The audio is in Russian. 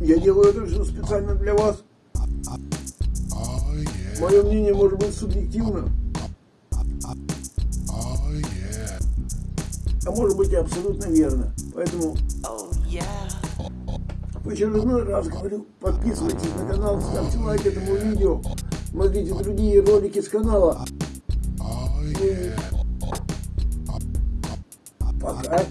Я делаю это все специально для вас. Мое мнение может быть субъективно, а может быть и абсолютно верно. Поэтому в очередной раз говорю, подписывайтесь на канал, ставьте лайк этому видео, смотрите другие ролики с канала. Ну и Пока.